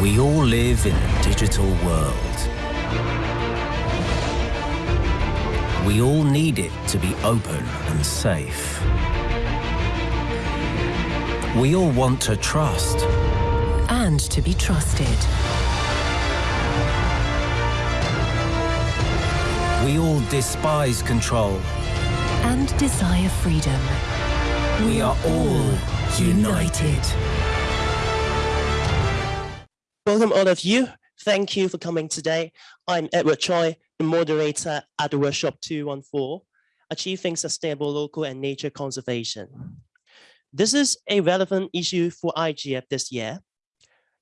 We all live in a digital world. We all need it to be open and safe. We all want to trust. And to be trusted. We all despise control. And desire freedom. We are all united. Welcome all of you. Thank you for coming today. I'm Edward Choi, the moderator at workshop 214, Achieving Sustainable Local and Nature Conservation. This is a relevant issue for IGF this year.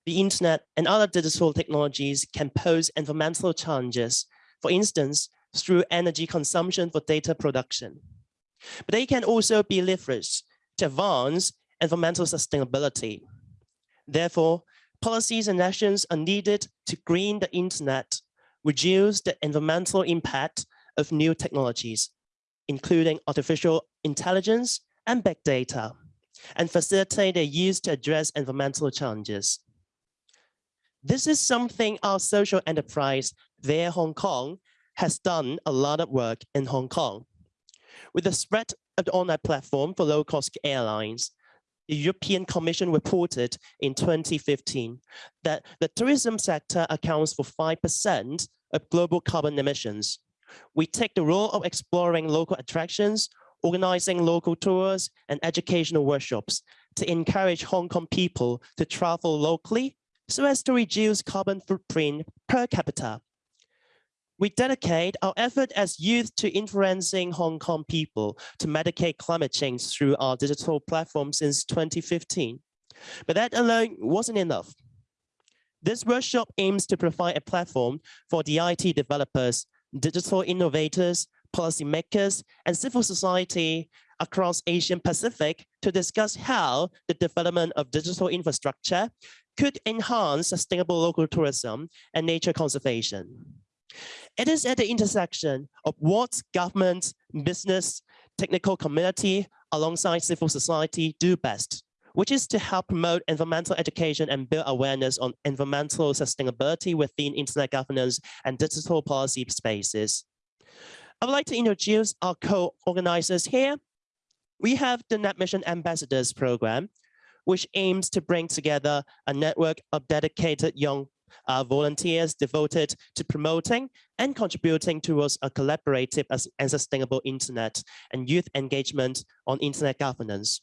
The internet and other digital technologies can pose environmental challenges, for instance, through energy consumption for data production. But they can also be leveraged to advance environmental sustainability. Therefore, policies and actions are needed to green the internet, reduce the environmental impact of new technologies, including artificial intelligence and big data, and facilitate their use to address environmental challenges. This is something our social enterprise, There Hong Kong, has done a lot of work in Hong Kong. With the spread of the online platform for low-cost airlines, European Commission reported in 2015 that the tourism sector accounts for 5% of global carbon emissions. We take the role of exploring local attractions, organizing local tours and educational workshops to encourage Hong Kong people to travel locally so as to reduce carbon footprint per capita we dedicate our effort as youth to influencing Hong Kong people to mitigate climate change through our digital platform since 2015. But that alone wasn't enough. This workshop aims to provide a platform for the IT developers, digital innovators, policymakers, and civil society across Asian Pacific to discuss how the development of digital infrastructure could enhance sustainable local tourism and nature conservation. It is at the intersection of what government, business, technical community, alongside civil society do best, which is to help promote environmental education and build awareness on environmental sustainability within internet governance and digital policy spaces. I would like to introduce our co-organizers here. We have the Net Mission Ambassadors program, which aims to bring together a network of dedicated young uh, volunteers devoted to promoting and contributing towards a collaborative and sustainable internet and youth engagement on internet governance.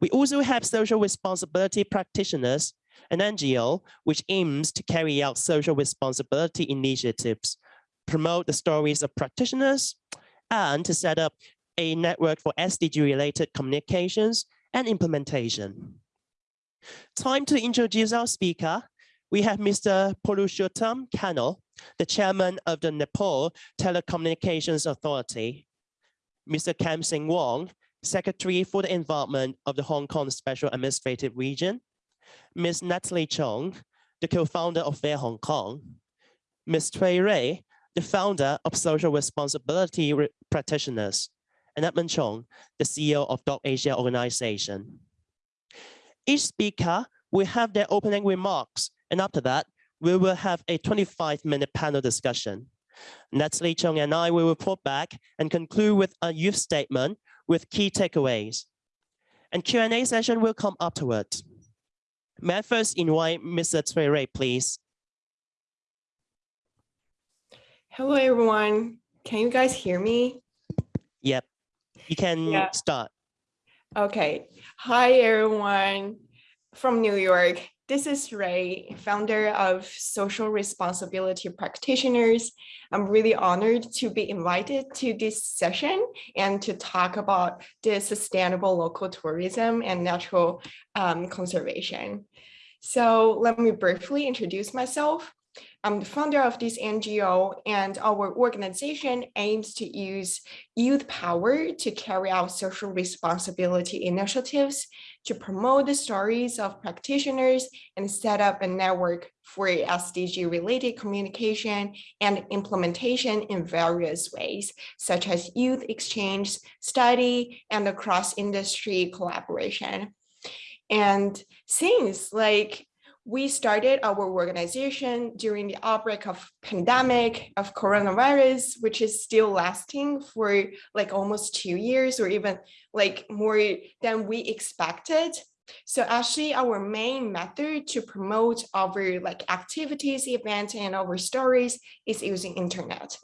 We also have social responsibility practitioners, an NGO which aims to carry out social responsibility initiatives, promote the stories of practitioners, and to set up a network for SDG-related communications and implementation. Time to introduce our speaker, we have Mr. Purushottam Khanal, the chairman of the Nepal Telecommunications Authority, Mr. Kam Sing Wong, Secretary for the Environment of the Hong Kong Special Administrative Region, Ms. Natalie Chong, the co-founder of Fair Hong Kong, Ms. Cui Ray, the founder of Social Responsibility Practitioners, and Edmon Chung, the CEO of Dot Asia Organization. Each speaker will have their opening remarks and after that, we will have a 25 minute panel discussion. Natalie Chung and I will report back and conclude with a youth statement with key takeaways. And Q&A session will come afterwards. May I first invite Mr. Rui, please? Hello, everyone. Can you guys hear me? Yep, you can yeah. start. Okay. Hi, everyone from New York. This is Ray, founder of Social Responsibility Practitioners. I'm really honored to be invited to this session and to talk about the sustainable local tourism and natural um, conservation. So let me briefly introduce myself. I'm the founder of this NGO and our organization aims to use youth power to carry out social responsibility initiatives to promote the stories of practitioners and set up a network for SDG related communication and implementation in various ways, such as youth exchange, study, and across industry collaboration. And since like we started our organization during the outbreak of pandemic of coronavirus, which is still lasting for like almost two years or even like more than we expected. So actually our main method to promote our like activities, events, and our stories is using internet.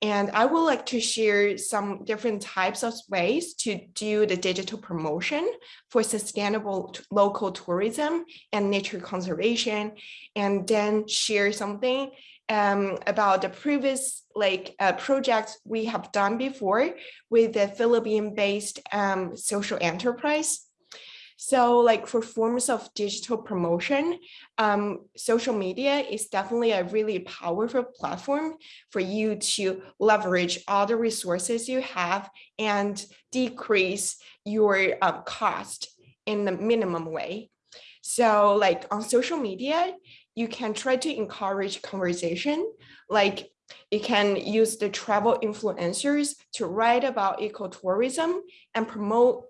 And I would like to share some different types of ways to do the digital promotion for sustainable local tourism and nature conservation, and then share something um, about the previous like uh, projects we have done before with the Philippine-based um, social enterprise so like for forms of digital promotion, um, social media is definitely a really powerful platform for you to leverage all the resources you have and decrease your um, cost in the minimum way. So like on social media, you can try to encourage conversation, like you can use the travel influencers to write about ecotourism and promote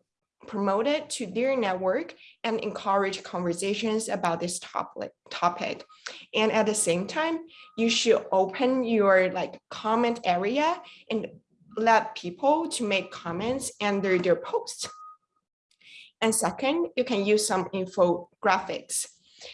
promote it to their network and encourage conversations about this topic topic. And at the same time you should open your like comment area and let people to make comments under their posts. And second you can use some infographics.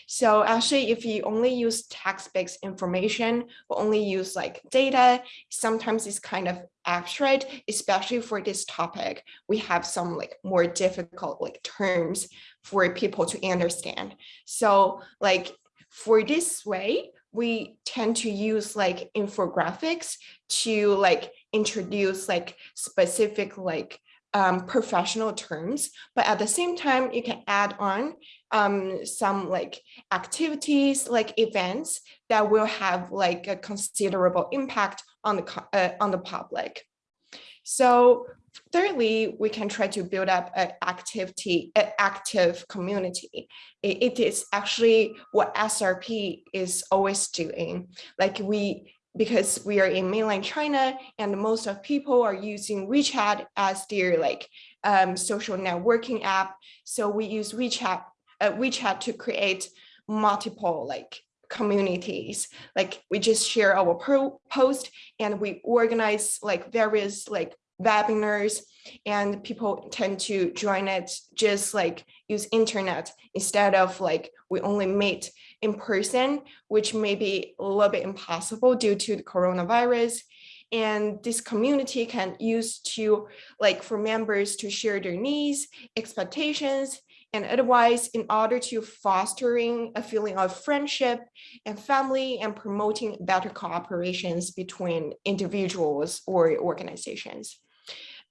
So actually, if you only use text-based information or only use like data, sometimes it's kind of abstract, especially for this topic. We have some like more difficult like terms for people to understand. So like for this way, we tend to use like infographics to like introduce like specific like um, professional terms, but at the same time, you can add on um, some like activities, like events that will have like a considerable impact on the uh, on the public. So thirdly, we can try to build up an activity, an active community. it, is actually what SRP is always doing. Like we because we are in mainland China and most of people are using WeChat as their like um, social networking app. So we use WeChat, uh, WeChat to create multiple like communities. Like we just share our post and we organize like various like webinars and people tend to join it just like use internet instead of like we only meet in person, which may be a little bit impossible due to the coronavirus. And this community can use to like for members to share their needs, expectations, and advice in order to fostering a feeling of friendship and family and promoting better cooperations between individuals or organizations.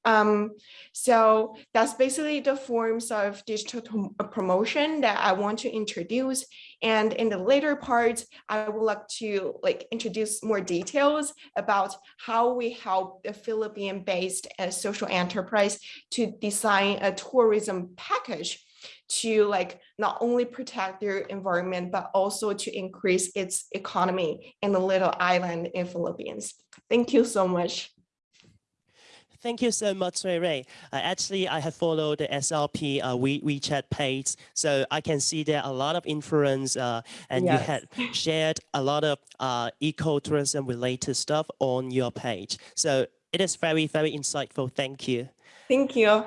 Um, so that's basically the forms of digital uh, promotion that I want to introduce. And in the later part, I would like to like introduce more details about how we help the Philippine-based uh, social enterprise to design a tourism package to like not only protect their environment, but also to increase its economy in the little island in Philippines. Thank you so much. Thank you so much, Ray Ray. Uh, actually, I have followed the SRP uh, we, WeChat page, so I can see there a lot of influence uh, and yes. you had shared a lot of uh, ecotourism related stuff on your page. So it is very, very insightful. Thank you. Thank you.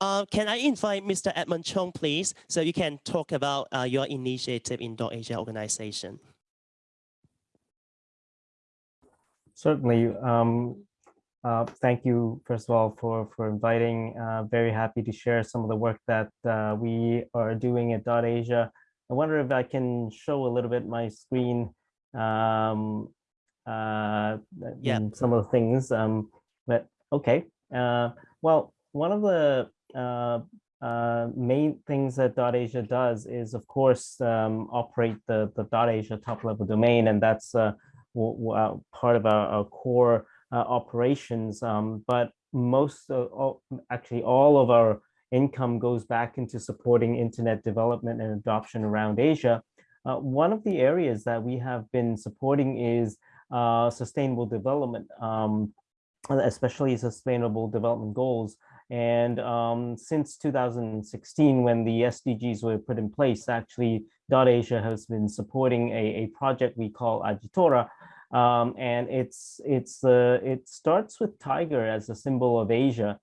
Uh, can I invite Mr. Edmon Chung, please, so you can talk about uh, your initiative in Dot Asia organization. Certainly. Um, uh, thank you, first of all, for, for inviting. Uh, very happy to share some of the work that uh, we are doing at Dot Asia. I wonder if I can show a little bit my screen, um, uh, yeah. some of the things. Um, but okay, uh, well, one of the uh, main things that Dot Asia does is, of course, um, operate the, the Dot Asia top level domain, and that's part of our, our core uh, operations, um, but most, all, actually all of our income goes back into supporting internet development and adoption around Asia. Uh, one of the areas that we have been supporting is uh, sustainable development, um, especially sustainable development goals. And um, since 2016, when the SDGs were put in place, actually, Dot Asia has been supporting a, a project we call Ajitora, um, and it's it's uh, it starts with tiger as a symbol of Asia,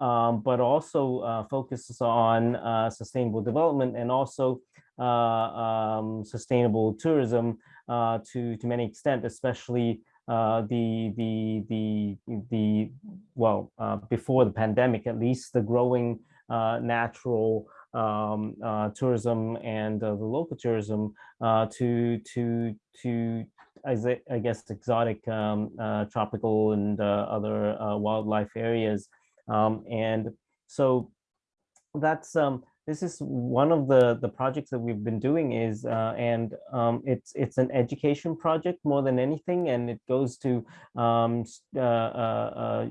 um, but also uh, focuses on uh, sustainable development and also uh, um, sustainable tourism uh, to to many extent, especially uh, the the the the well before the pandemic at least the growing natural um, tourism and the local tourism to to to I guess exotic um, tropical and other wildlife areas. Um, and so that's um, this is one of the the projects that we've been doing is uh, and um, it's it's an education project more than anything and it goes to um, uh, uh, uh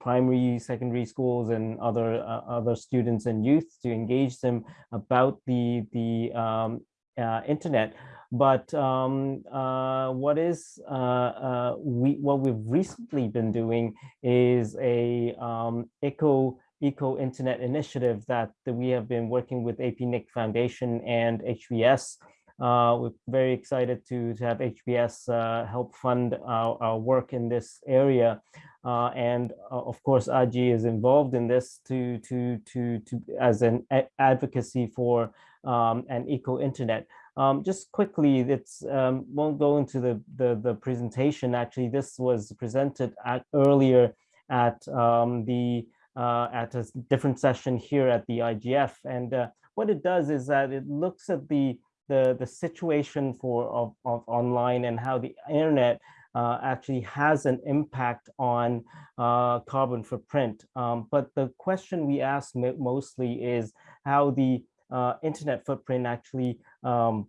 primary secondary schools and other uh, other students and youth to engage them about the the um, uh, internet. But um, uh, what is uh, uh, we what we've recently been doing is a um, eco internet initiative that, that we have been working with APNIC Foundation and HBS. Uh, we're very excited to, to have HBS uh, help fund our, our, work in this area. Uh, and of course, AJI is involved in this to, to, to, to as an advocacy for um, an eco internet. Um, just quickly, it's um, won't go into the, the, the presentation. Actually, this was presented at, earlier at um, the uh, at a different session here at the IGF. And uh, what it does is that it looks at the the, the situation for of, of online and how the internet uh, actually has an impact on uh, carbon footprint. Um, but the question we ask mostly is how the uh, internet footprint actually um,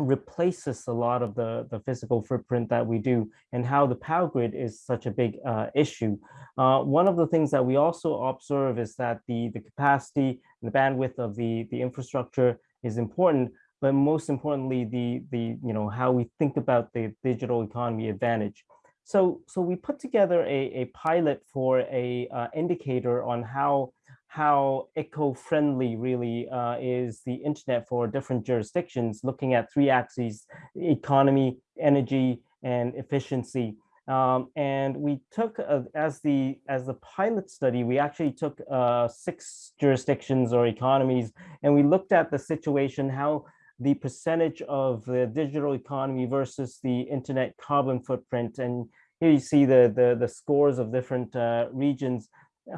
replaces a lot of the, the physical footprint that we do and how the power grid is such a big uh, issue. Uh, one of the things that we also observe is that the, the capacity and the bandwidth of the, the infrastructure is important, but most importantly, the, the you know how we think about the digital economy advantage. So, so we put together a, a pilot for a uh, indicator on how how eco-friendly really uh, is the internet for different jurisdictions, looking at three axes, economy, energy, and efficiency. Um, and we took, uh, as the as the pilot study, we actually took uh, six jurisdictions or economies, and we looked at the situation, how the percentage of the digital economy versus the internet carbon footprint. And here you see the, the, the scores of different uh, regions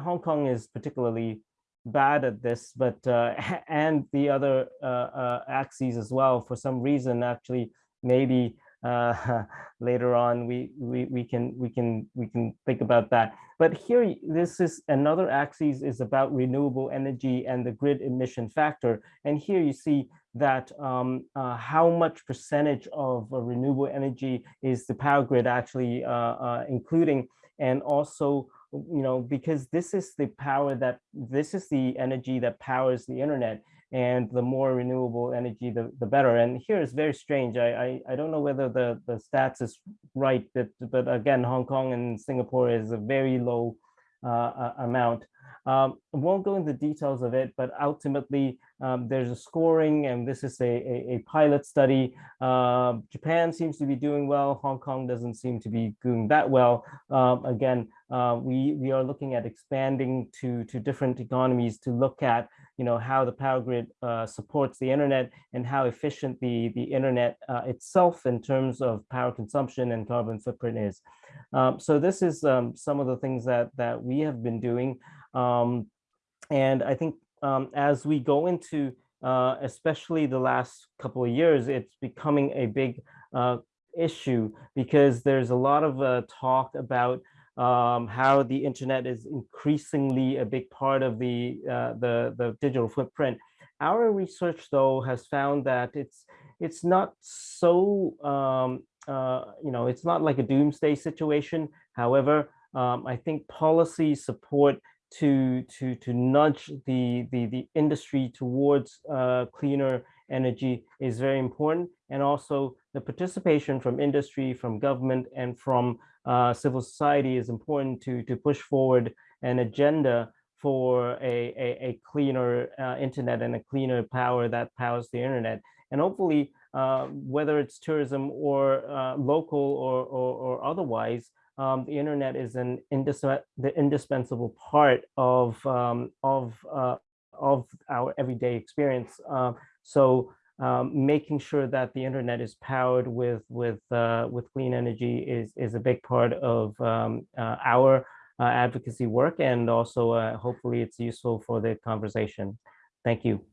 Hong Kong is particularly bad at this, but uh, and the other uh, uh, axes as well. For some reason, actually, maybe uh, later on we, we we can we can we can think about that. But here, this is another axis is about renewable energy and the grid emission factor. And here you see that um, uh, how much percentage of uh, renewable energy is the power grid actually including, and also you know, because this is the power that, this is the energy that powers the internet and the more renewable energy, the, the better. And here is very strange. I, I, I don't know whether the, the stats is right, but, but again, Hong Kong and Singapore is a very low uh, amount. Um, won't go into details of it, but ultimately um, there's a scoring and this is a, a, a pilot study. Uh, Japan seems to be doing well. Hong Kong doesn't seem to be doing that well. Um, again, uh, we, we are looking at expanding to, to different economies to look at you know, how the power grid uh, supports the internet and how efficient the, the internet uh, itself in terms of power consumption and carbon footprint is. Um, so this is um, some of the things that, that we have been doing. Um, and I think um, as we go into, uh, especially the last couple of years, it's becoming a big uh, issue because there's a lot of uh, talk about um, how the internet is increasingly a big part of the, uh, the, the digital footprint. Our research, though, has found that it's it's not so um, uh, you know it's not like a doomsday situation. However, um, I think policy support to to to nudge the the the industry towards uh, cleaner energy is very important, and also the participation from industry, from government, and from uh, civil society is important to to push forward an agenda for a, a, a cleaner uh, internet and a cleaner power that powers the internet. And hopefully, uh, whether it's tourism or uh, local or, or, or otherwise, um, the internet is an indis the indispensable part of um, of uh, of our everyday experience. Uh, so um, making sure that the internet is powered with with uh, with clean energy is is a big part of um, uh, our uh, advocacy work, and also uh, hopefully it's useful for the conversation. Thank you.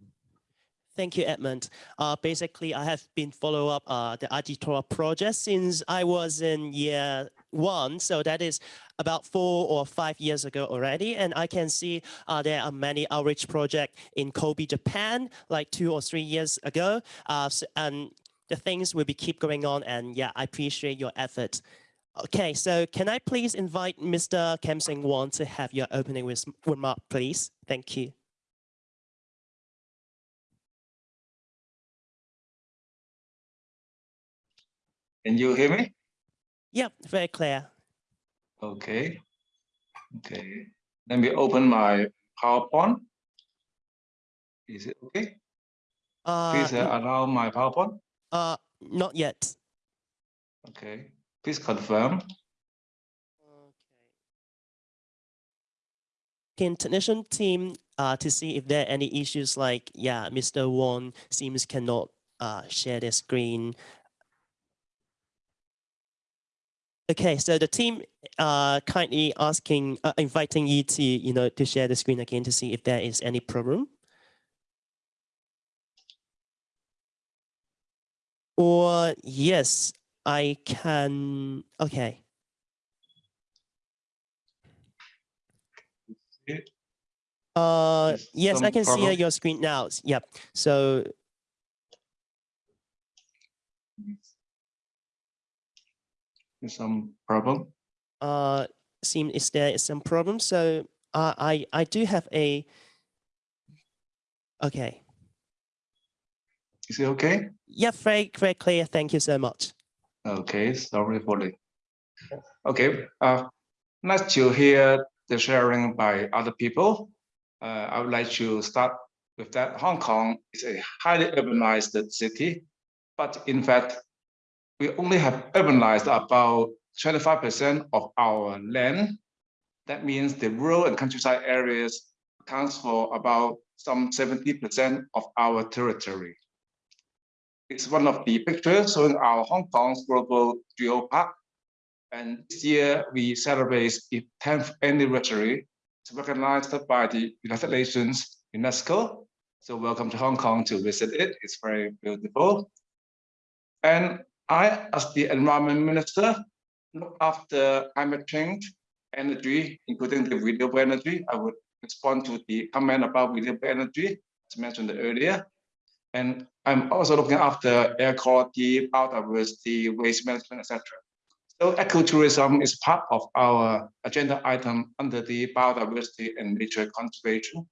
Thank you, Edmon. Uh, basically, I have been follow up uh, the Aditora project since I was in year one. So that is about four or five years ago already. And I can see uh, there are many outreach projects in Kobe, Japan, like two or three years ago. Uh, so, and the things will be keep going on. And yeah, I appreciate your effort. Okay, so can I please invite Mr. Kam Sing Wong to have your opening remark, please? Thank you. Can you hear me? Yep, very clear. Okay. Okay. Let me open my PowerPoint. Is it okay? Uh, Please uh, allow my PowerPoint. uh, not yet. Okay. Please confirm. Okay. Can technician team uh, to see if there are any issues like, yeah, Mr. Wong seems cannot uh, share their screen Okay, so the team uh, kindly asking, uh, inviting you to, you know, to share the screen again to see if there is any problem. Or yes, I can, okay. Uh, yes, I can see your screen now. Yep. So some problem. uh, seem is there is some problem. So uh, I I do have a. Okay. Is it okay? Yeah, very very clear. Thank you so much. Okay, sorry for the. Okay, uh, nice to hear the sharing by other people. Uh, I would like to start with that Hong Kong is a highly urbanized city, but in fact, we only have urbanized about 25% of our land. That means the rural and countryside areas accounts for about some 70% of our territory. It's one of the pictures showing our Hong Kong's global geopark. And this year we celebrate its 10th anniversary. It's recognized by the United Nations UNESCO. So welcome to Hong Kong to visit it. It's very beautiful. And I, as the environment minister, look after climate change, energy, including the renewable energy. I would respond to the comment about renewable energy, as mentioned earlier. And I'm also looking after air quality, biodiversity, waste management, etc. So ecotourism is part of our agenda item under the biodiversity and nature conservation.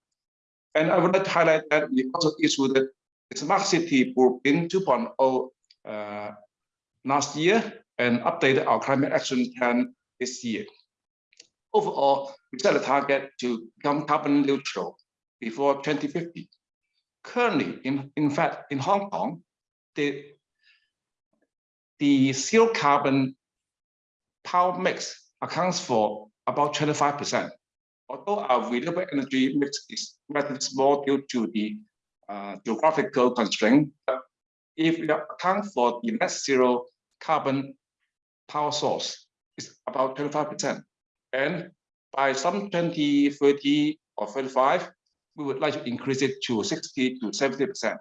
And I would like to highlight that we also issued the Smart City Blueprint 2.0 uh, last year and updated our climate action plan this year. Overall, we set a target to become carbon neutral before 2050. Currently, in, in fact, in Hong Kong, the, the zero carbon power mix accounts for about 25%. Although our renewable energy mix is relatively small due to the uh, geographical constraint, if we account for the net zero carbon power source is about 25%. And by some 2030 or 35, we would like to increase it to 60 to 70%.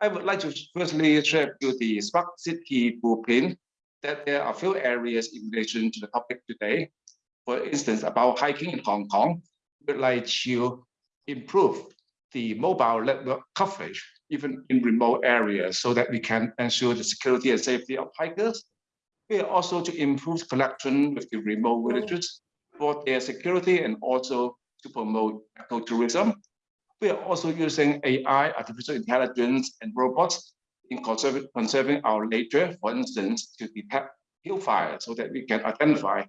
I would like to firstly share with you the smart city blueprint that there are a few areas in relation to the topic today. For instance, about hiking in Hong Kong, we would like to improve the mobile network coverage even in remote areas so that we can ensure the security and safety of hikers. We are also to improve connection with the remote villages for their security and also to promote ecotourism. We are also using AI, artificial intelligence, and robots in conserving, our nature, for instance, to detect hill fires so that we can identify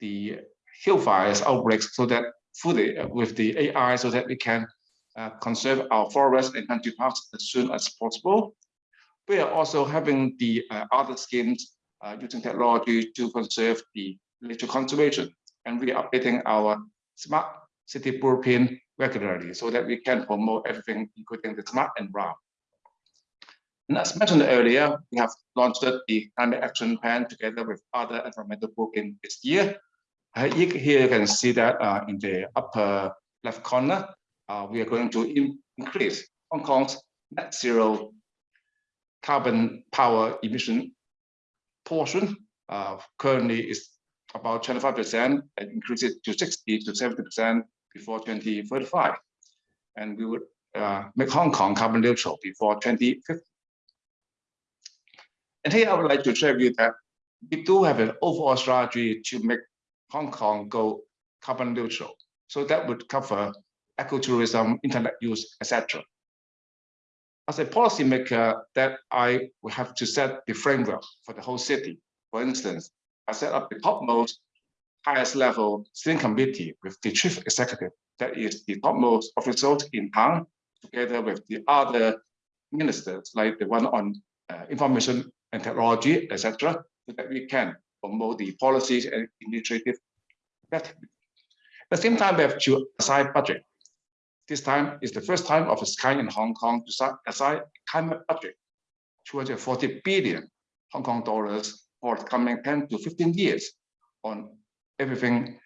the hill fires outbreaks so that fully with the AI so that we can uh, conserve our forests and country parks as soon as possible. We are also having the uh, other schemes uh, using technology to conserve the nature conservation. And we are updating our smart city blueprint regularly so that we can promote everything, including the smart and brown. And as mentioned earlier, we have launched the climate action plan together with other environmental blueprint this year. Uh, here you can see that uh, in the upper left corner, uh, we are going to in increase Hong Kong's net zero carbon power emission portion. Uh, currently is about 25% and increase it to 60 to 70% before 2035. And we would uh, make Hong Kong carbon neutral before 2050. And here I would like to share with you that we do have an overall strategy to make Hong Kong go carbon neutral. So that would cover ecotourism, internet use, etc. As a policymaker, that I will have to set the framework for the whole city. For instance, I set up the topmost, highest level steering committee with the chief executive, that is the topmost officials in town, together with the other ministers, like the one on uh, information and technology, etc., so that we can promote the policies and initiative better. At the same time, we have to assign budget. This time is the first time of its kind in Hong Kong to assign climate budget, 240 billion Hong Kong dollars for the coming 10 to 15 years on everything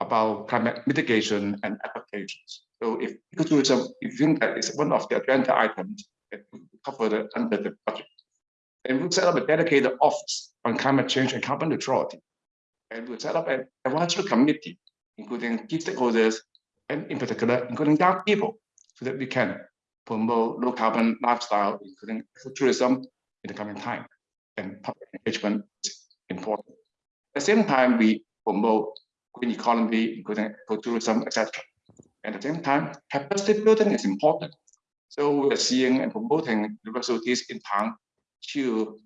about climate mitigation and applications. So if ecotourism, you think that is one of the agenda items that covered under the budget, and we'll set up a dedicated office on climate change and carbon neutrality. And we'll set up an advisory committee, including key stakeholders, and in particular, including young people, so that we can promote low carbon lifestyle, including tourism in the coming time. And public engagement is important. At the same time, we promote green economy, including ecotourism, etc. At the same time, capacity building is important. So we're seeing and promoting universities in town to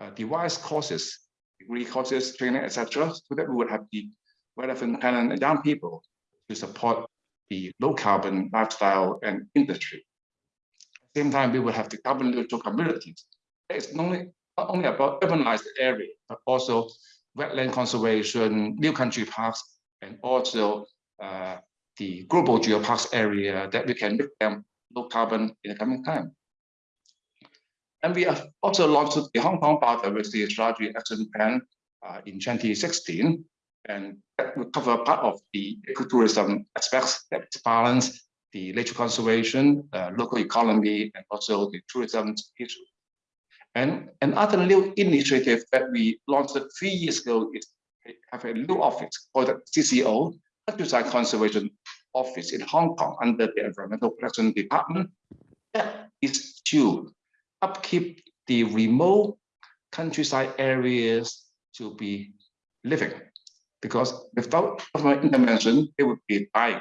uh, devise courses, degree courses, training, etc., so that we would have the relevant talent and young people to support the low carbon lifestyle and industry. At the same time, we will have the carbon neutral communities. It's not only, not only about urbanized area, but also wetland conservation, new country parks, and also uh, the global geoparks area that we can make them low carbon in the coming time. And we have also launched the Hong Kong Biodiversity Strategy Action Plan uh, in 2016, and that will cover part of the ecotourism aspects that balance the nature conservation, uh, local economy, and also the tourism issue. And another new initiative that we launched three years ago is have a new office called the CCO, Countryside Conservation Office in Hong Kong under the Environmental Protection Department. That is to upkeep the remote countryside areas to be living because without government intervention, it would be dying.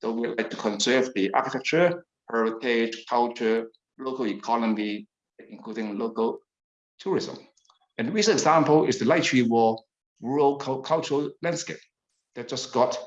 So we like to conserve the architecture, heritage, culture, local economy, including local tourism. And the recent example is the Chi Wo Rural Cultural Landscape that just got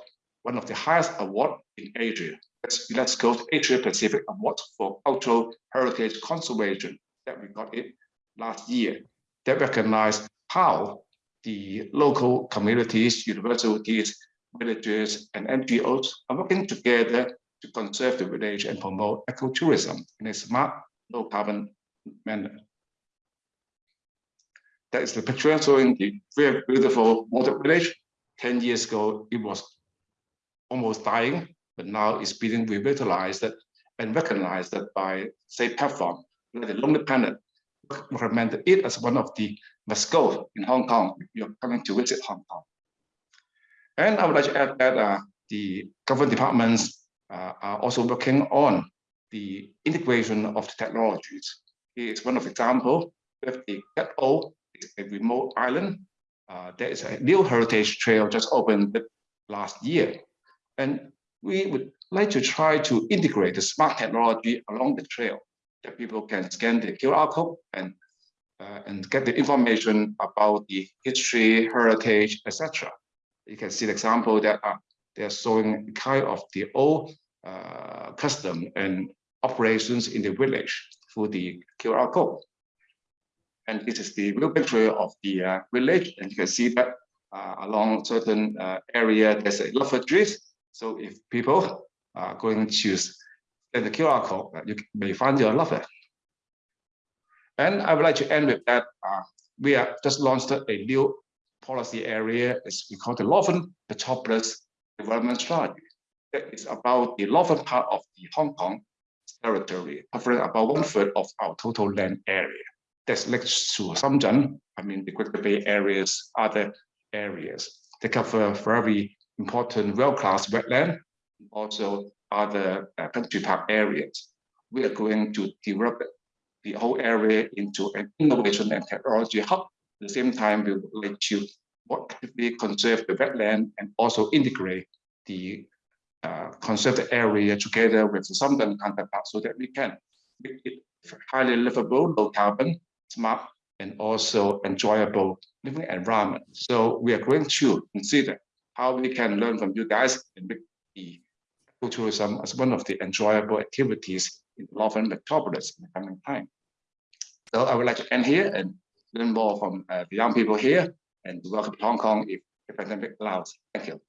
one of the highest award in Asia. That's UNESCO's Asia Pacific Award for Cultural Heritage Conservation that we got it last year that recognize how the local communities, universities, villages, and NGOs are working together to conserve the village and promote ecotourism in a smart, low carbon manner. That is the picture showing the very beautiful water village. 10 years ago, it was almost dying, but now it's being revitalized and recognized by, say, platform the Lonely Planet recommended it as one of the must go in Hong Kong if you're coming to visit Hong Kong. And I would like to add that uh, the government departments uh, are also working on the integration of the technologies. It's one of the example with the Kat O, a remote island. Uh, there is a new heritage trail just opened last year. And we would like to try to integrate the smart technology along the trail that people can scan the QR code and uh, and get the information about the history, heritage, etc. you can see the example that uh, they're showing kind of the old uh, custom and operations in the village through the QR code. And this is the real picture of the uh, village. And you can see that uh, along certain uh, area, there's a lot of trees. So if people are going to use the QR code, uh, you may find your lover. And I would like to end with that. Uh, we have just launched a new policy area, as we call the Northern Metropolis Development Strategy. That is about the northern part of the Hong Kong territory, covering about one third of our total land area. That's next to Shenzhen, I mean the Greater Bay areas, other areas. They cover very important world-class wetland, also other uh, country park areas. We are going to develop the whole area into an innovation and technology hub. At the same time, we would like to actively conserve the wetland and also integrate the uh, conserved area together with the southern counterpart so that we can make it highly livable, low carbon, smart, and also enjoyable living environment. So we are going to consider how we can learn from you guys and make the tourism as one of the enjoyable activities in Northern Metropolis in the coming time. So I would like to end here and learn more from uh, the young people here and welcome to Hong Kong if the pandemic allows. Thank you.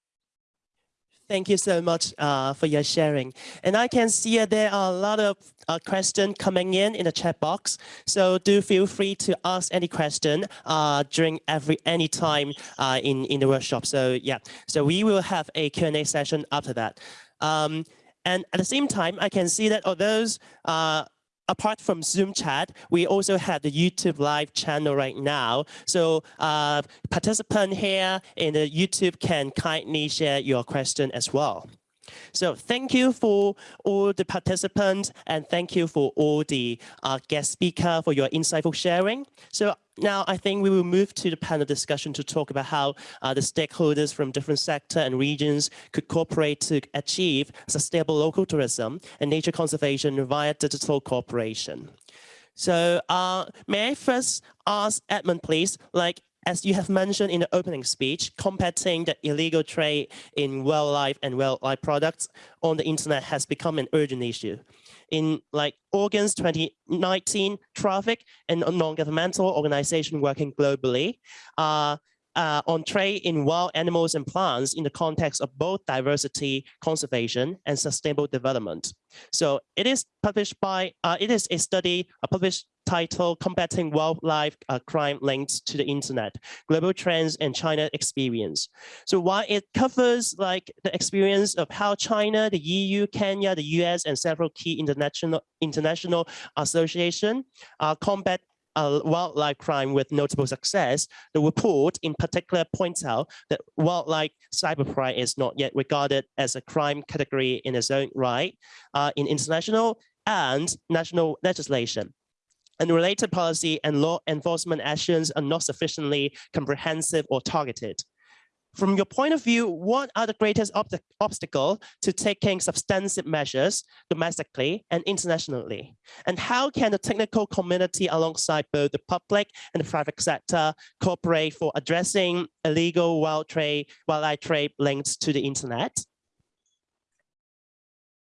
Thank you so much uh, for your sharing. And I can see uh, there are a lot of uh, questions coming in in the chat box. So do feel free to ask any question uh, during every any time uh, in, in the workshop. So yeah, so we will have a Q&A session after that. Um, and at the same time, I can see that although uh, apart from Zoom chat, we also have the YouTube live channel right now. So uh, participant here in the YouTube can kindly share your question as well. So thank you for all the participants and thank you for all the uh, guest speaker for your insightful sharing. So now I think we will move to the panel discussion to talk about how uh, the stakeholders from different sector and regions could cooperate to achieve sustainable local tourism and nature conservation via digital cooperation. So uh, may I first ask Edmon, please, like as you have mentioned in the opening speech, combating the illegal trade in wildlife and wildlife products on the internet has become an urgent issue. In like August 2019, Traffic, and non-governmental organization working globally, uh, uh, on trade in wild animals and plants in the context of both diversity, conservation, and sustainable development. So it is published by, uh, it is a study uh, published titled Combating Wildlife uh, Crime Linked to the Internet, Global Trends and China Experience. So while it covers like the experience of how China, the EU, Kenya, the US, and several key international international association uh, combat uh, wildlife crime with notable success, the report in particular points out that wildlife cybercrime is not yet regarded as a crime category in its own right uh, in international and national legislation and related policy and law enforcement actions are not sufficiently comprehensive or targeted. From your point of view, what are the greatest ob obstacle to taking substantive measures domestically and internationally? And how can the technical community alongside both the public and the private sector cooperate for addressing illegal wild trade, wildlife trade links to the internet?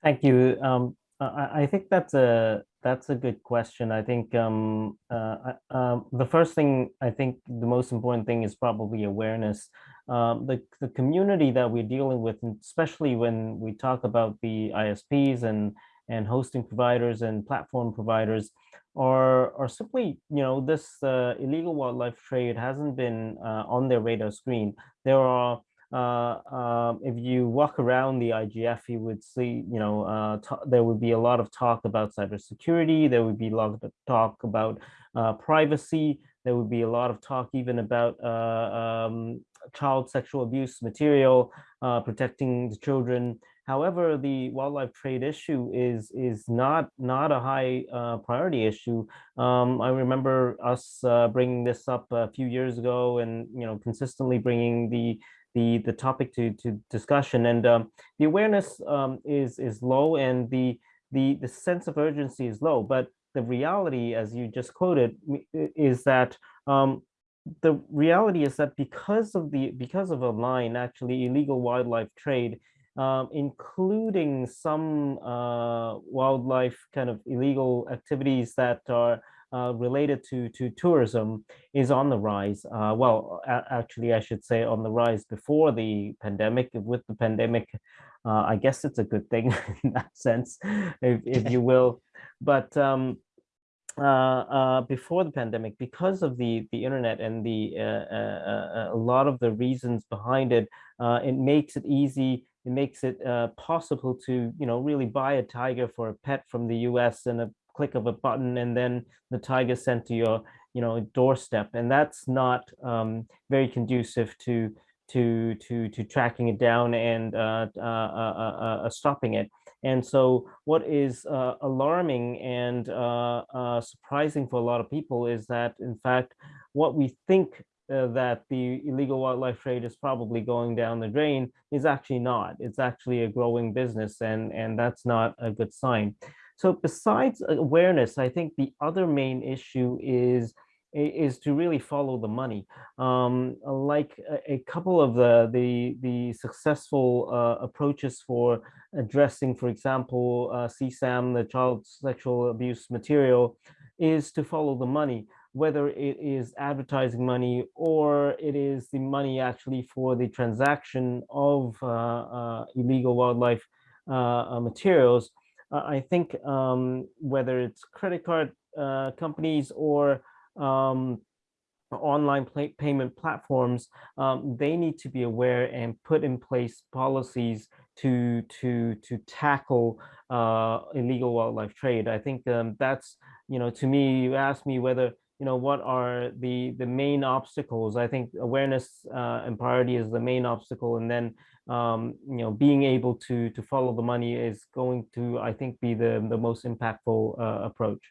Thank you. Um, I, I think that's a that's a good question. I think um, uh, uh, the first thing, I think the most important thing is probably awareness. Um, the, the community that we're dealing with, especially when we talk about the ISPs and, and hosting providers and platform providers, are, are simply, you know, this uh, illegal wildlife trade hasn't been uh, on their radar screen. There are uh, um, if you walk around the IGF, you would see, you know, uh, there would be a lot of talk about cybersecurity. There would be a lot of talk about uh, privacy. There would be a lot of talk even about uh, um, child sexual abuse material, uh, protecting the children. However, the wildlife trade issue is is not not a high uh, priority issue. Um, I remember us uh, bringing this up a few years ago, and you know consistently bringing the the the topic to to discussion and um, the awareness um, is is low and the the the sense of urgency is low but the reality as you just quoted is that um, the reality is that because of the because of a line, actually illegal wildlife trade um, including some uh, wildlife kind of illegal activities that are uh, related to to tourism is on the rise. Uh, well, actually, I should say on the rise before the pandemic. With the pandemic, uh, I guess it's a good thing in that sense, if, if you will. But um, uh, uh, before the pandemic, because of the the internet and the uh, uh, uh a lot of the reasons behind it, uh, it makes it easy. It makes it possible to you know really buy a tiger for a pet from the U.S. and a click of a button, and then the tiger sent to your you know doorstep, and that's not um, very conducive to to to to tracking it down and stopping it. And so what is uh, alarming and uh, uh, surprising for a lot of people is that, in fact, what we think uh, that the illegal wildlife trade is probably going down the drain is actually not. It's actually a growing business and, and that's not a good sign. So besides awareness, I think the other main issue is is to really follow the money. Um, like a, couple of the the, the successful uh, approaches for addressing, for example, uh, CSAM, the child sexual abuse material, is to follow the money, whether it is advertising money or it is the money actually for the transaction of uh, uh illegal wildlife uh, uh, materials. I think um, whether it's credit card companies or um, online payment platforms, um, they need to be aware and put in place policies to to to tackle uh, illegal wildlife trade. I think um, that's you know to me. You asked me whether you know what are the the main obstacles. I think awareness uh, and priority is the main obstacle, and then um, you know being able to to follow the money is going to I think be the the most impactful uh, approach.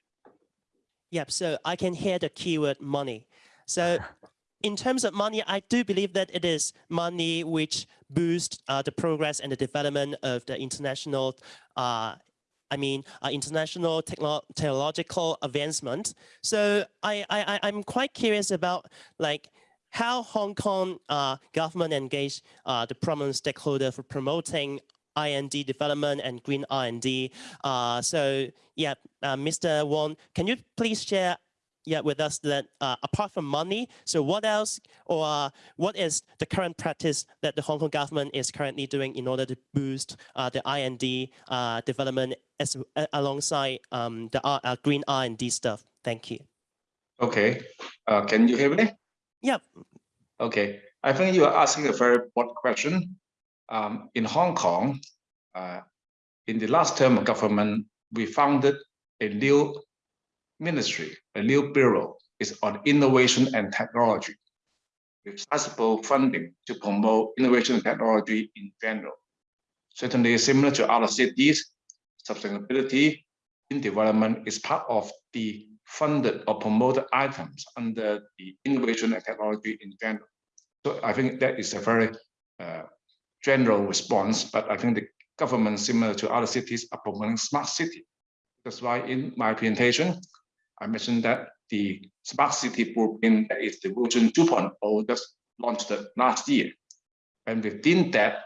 Yep, so I can hear the keyword money. So in terms of money, I do believe that it is money which boosts uh, the progress and the development of the international, uh, I mean, uh, international techno technological advancement. So I, I, I'm quite curious about like how Hong Kong uh, government engage uh, the prominent stakeholder for promoting IND development and green R&D. Uh, so yeah, uh, Mr. Wong, can you please share yeah, with us that uh, apart from money, so what else or uh, what is the current practice that the Hong Kong government is currently doing in order to boost uh, the IND uh, development as alongside um, the green R&D stuff? Thank you. Okay, uh, can you hear me? Yeah. Okay, I think you are asking a very broad question um, in Hong Kong, uh, in the last term of government, we founded a new ministry, a new bureau, is on innovation and technology, with sizable funding to promote innovation and technology in general. Certainly similar to other cities, sustainability in development is part of the funded or promoted items under the innovation and technology in general. So I think that is a very uh, general response, but I think the government, similar to other cities, are promoting smart city. That's why in my presentation, I mentioned that the smart city blueprint is the version 2.0 just launched last year. And within that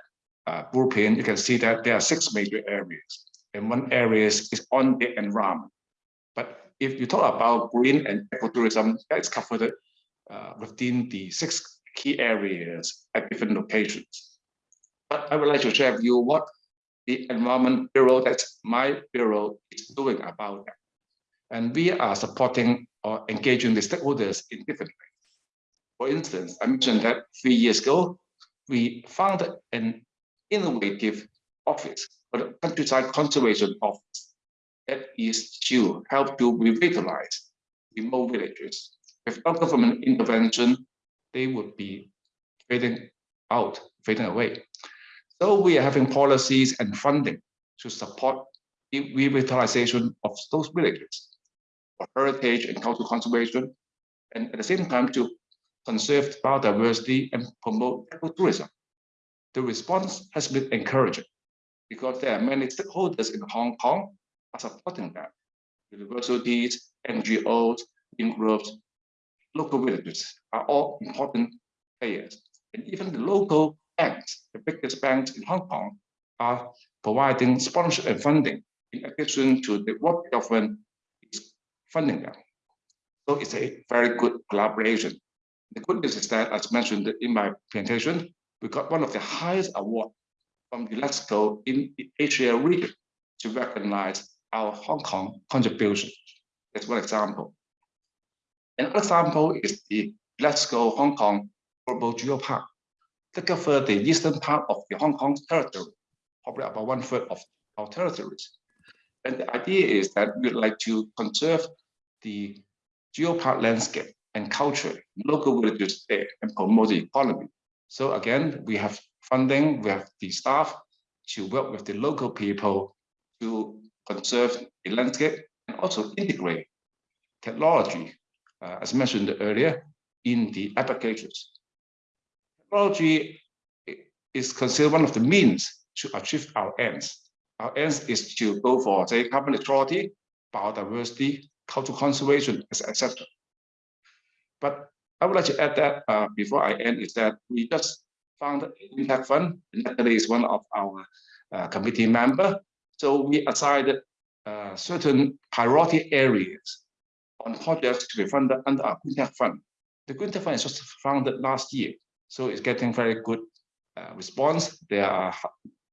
uh, blueprint, you can see that there are six major areas. And one area is, is on the environment. But if you talk about green and ecotourism, that is covered uh, within the six key areas at different locations. But I would like to share with you what the Environment Bureau, that's my bureau, is doing about that. And we are supporting or engaging the stakeholders in different ways. For instance, I mentioned that three years ago, we founded an innovative office for the countryside conservation office that is to help to revitalize remote villages. Without government intervention, they would be fading out, fading away. So we are having policies and funding to support the revitalization of those villages for heritage and cultural conservation, and at the same time to conserve biodiversity and promote ecotourism. The response has been encouraging because there are many stakeholders in Hong Kong are supporting that. Universities, NGOs, in groups, local villages are all important players. And even the local banks, the biggest banks in Hong Kong, are providing sponsorship and funding in addition to the what government is funding them. So it's a very good collaboration. The good news is that, as mentioned in my presentation, we got one of the highest awards from UNESCO in the Asia region to recognize our Hong Kong contribution. That's one example. Another example is the UNESCO Hong Kong Global Geopark that cover the eastern part of the Hong Kong territory, probably about one third of our territories. And the idea is that we'd like to conserve the geopark landscape and culture, local villages there, and promote the economy. So again, we have funding, we have the staff to work with the local people to conserve the landscape and also integrate technology, uh, as mentioned earlier, in the applications. Technology is considered one of the means to achieve our ends. Our ends is to go for, say, carbon neutrality, biodiversity, cultural conservation, etc. But I would like to add that uh, before I end is that we just found a impact fund. Natalie is one of our uh, committee member. So we assigned uh, certain priority areas on projects to be funded under our Green Tech Fund. The Green Tech Fund is just founded last year, so it's getting very good uh, response. There are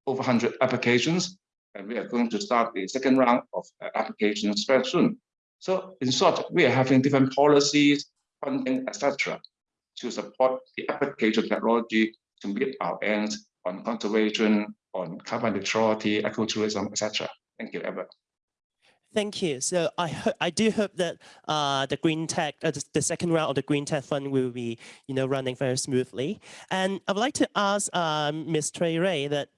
over 100 applications, and we are going to start the second round of uh, applications very soon. So in short, we are having different policies, funding, etc., to support the application technology to meet our ends on conservation, on carbon neutrality, ecotourism, etc. Thank you, Ever. Thank you. So I I do hope that uh, the green tech, uh, the, second round of the green tech fund will be, you know, running very smoothly. And I would like to ask um, Ms. Cui Rui that,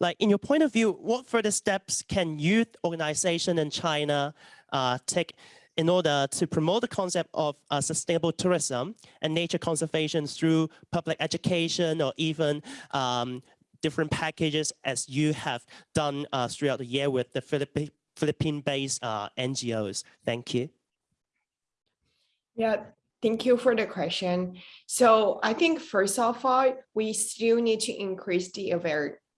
like, in your point of view, what further steps can youth organization in China uh, take in order to promote the concept of uh, sustainable tourism and nature conservation through public education or even um, different packages as you have done uh, throughout the year with the Philippine Philippine-based uh, NGOs? Thank you. Yeah, thank you for the question. So I think first of all, we still need to increase the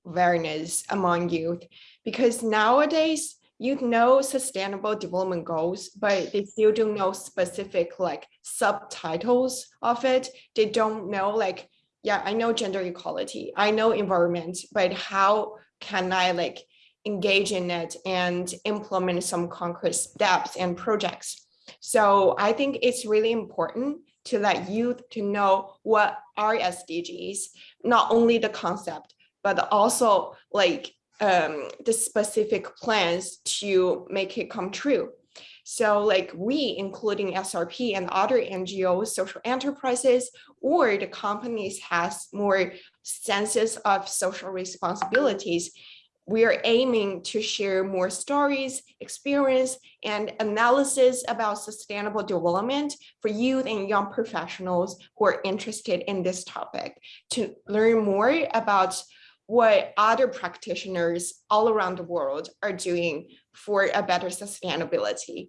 awareness among youth because nowadays you know sustainable development goals, but they still don't know specific like subtitles of it. They don't know like, yeah, I know gender equality, I know environment, but how can I like engage in it and implement some concrete steps and projects. So I think it's really important to let youth to know what are SDGs, not only the concept, but also like um, the specific plans to make it come true. So like we, including SRP and other NGOs, social enterprises, or the companies has more senses of social responsibilities, we are aiming to share more stories, experience, and analysis about sustainable development for youth and young professionals who are interested in this topic to learn more about what other practitioners all around the world are doing for a better sustainability.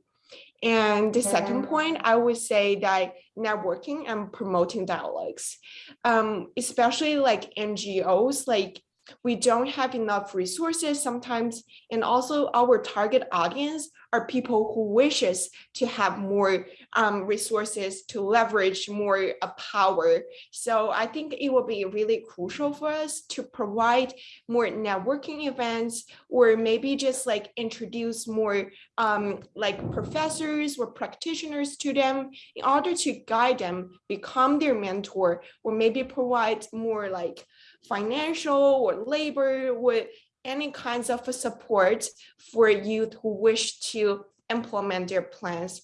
And the second point, I would say that networking and promoting dialogues, um, especially like NGOs, like we don't have enough resources sometimes and also our target audience are people who wishes to have more um, resources to leverage more uh, power. So i think it will be really crucial for us to provide more networking events or maybe just like introduce more um, like professors or practitioners to them in order to guide them become their mentor or maybe provide more like financial or labor with any kinds of support for youth who wish to implement their plans.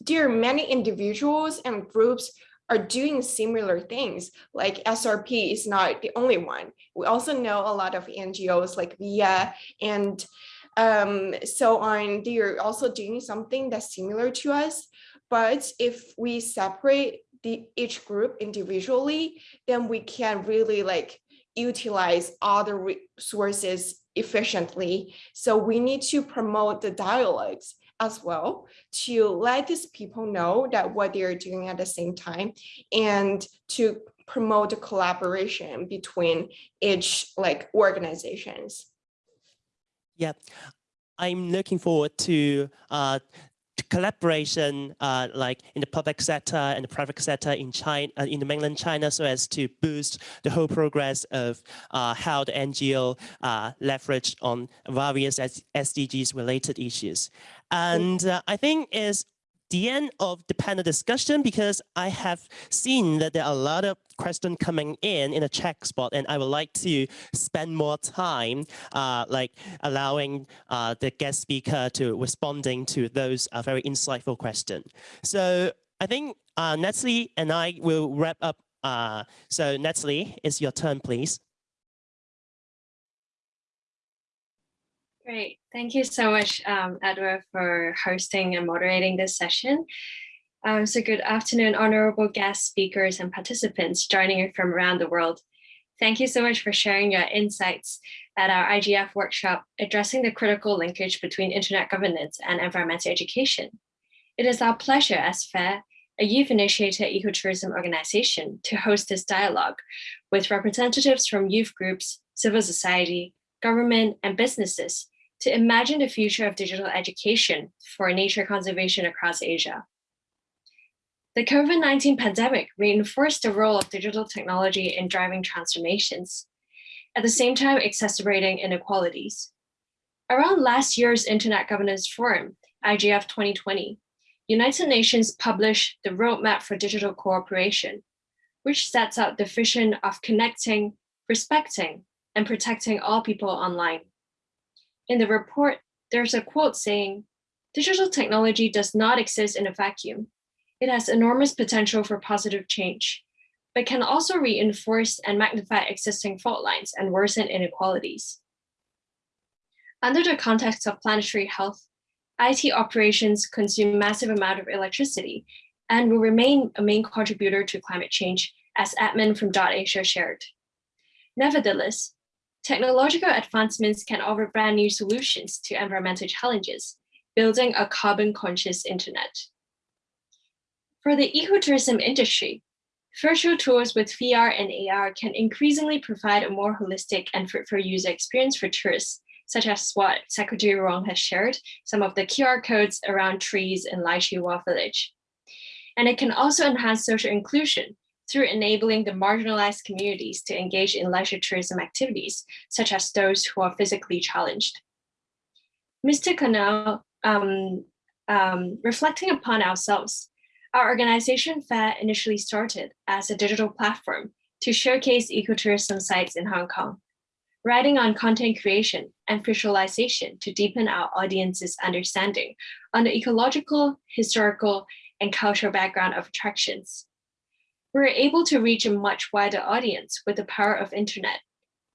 There are many individuals and groups are doing similar things like SRP is not the only one. We also know a lot of NGOs like VIA and um, so on. They are also doing something that's similar to us. But if we separate the each group individually, then we can really like utilize the resources efficiently. So we need to promote the dialogues as well to let these people know that what they are doing at the same time and to promote the collaboration between each like organizations. Yeah, I'm looking forward to uh, collaboration uh, like in the public sector and the private sector in China, uh, in the mainland China, so as to boost the whole progress of uh, how the NGO uh, leverage on various SDGs related issues. And uh, I think is the end of the panel discussion because I have seen that there are a lot of questions coming in in a chat spot and I would like to spend more time uh, like allowing uh, the guest speaker to responding to those uh, very insightful questions. So I think uh, Natalie and I will wrap up. Uh, so Natalie, it's your turn, please. Great. Thank you so much, um, Edward, for hosting and moderating this session. Um, so good afternoon, honorable guest speakers and participants joining from around the world. Thank you so much for sharing your insights at our IGF workshop addressing the critical linkage between internet governance and environmental education. It is our pleasure as FAIR, a youth-initiated ecotourism organization, to host this dialogue with representatives from youth groups, civil society, government, and businesses to imagine the future of digital education for nature conservation across Asia. The COVID-19 pandemic reinforced the role of digital technology in driving transformations, at the same time exacerbating inequalities. Around last year's Internet Governance Forum, IGF 2020, United Nations published the Roadmap for Digital Cooperation, which sets out the vision of connecting, respecting, and protecting all people online. In the report, there's a quote saying, digital technology does not exist in a vacuum. It has enormous potential for positive change, but can also reinforce and magnify existing fault lines and worsen inequalities. Under the context of planetary health, IT operations consume massive amount of electricity and will remain a main contributor to climate change, as Edmon from Asia shared. Nevertheless, Technological advancements can offer brand new solutions to environmental challenges, building a carbon conscious internet. For the ecotourism industry, virtual tours with VR and AR can increasingly provide a more holistic and fruitful user experience for tourists, such as what Secretary Wong has shared, some of the QR codes around trees in Lai Chi Wo village. And it can also enhance social inclusion through enabling the marginalized communities to engage in leisure tourism activities, such as those who are physically challenged. Mr. Khanal, um, um, reflecting upon ourselves, our organization FAIR initially started as a digital platform to showcase ecotourism sites in Hong Kong, writing on content creation and visualization to deepen our audience's understanding on the ecological, historical, and cultural background of attractions we're able to reach a much wider audience with the power of internet,